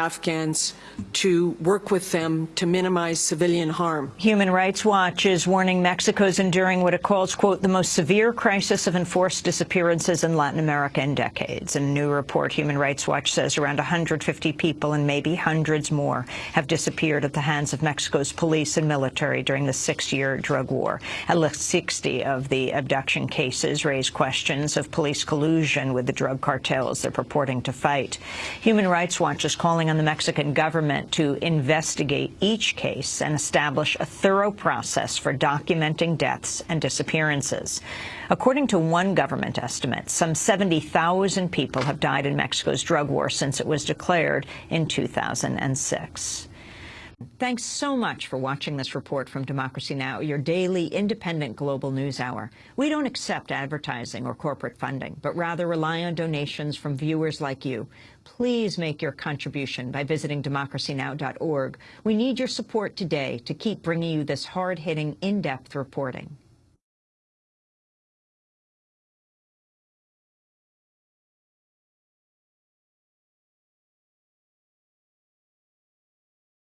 Afghans to work with them to minimize civilian harm. Human Rights Watch is warning Mexico's enduring what it calls, quote, the most severe crisis of enforced disappearances in Latin America in decades. In a new report, Human Rights Watch says around 150 people and maybe hundreds more have disappeared at the hands of Mexico's police and military during the six-year drug war. At least 60 of the abduction cases raise questions of police collusion with the drug cartels they're purporting to fight. Human Rights Watch is calling on the Mexican government to investigate each case and establish a thorough process for documenting deaths and disappearances. According to one government estimate, some 70,000 people have died in Mexico's drug war since it was declared in 2006. Thanks so much for watching this report from Democracy Now!, your daily independent global news hour. We don't accept advertising or corporate funding, but rather rely on donations from viewers like you. Please make your contribution by visiting democracynow.org. We need your support today to keep bringing you this hard-hitting, in-depth reporting.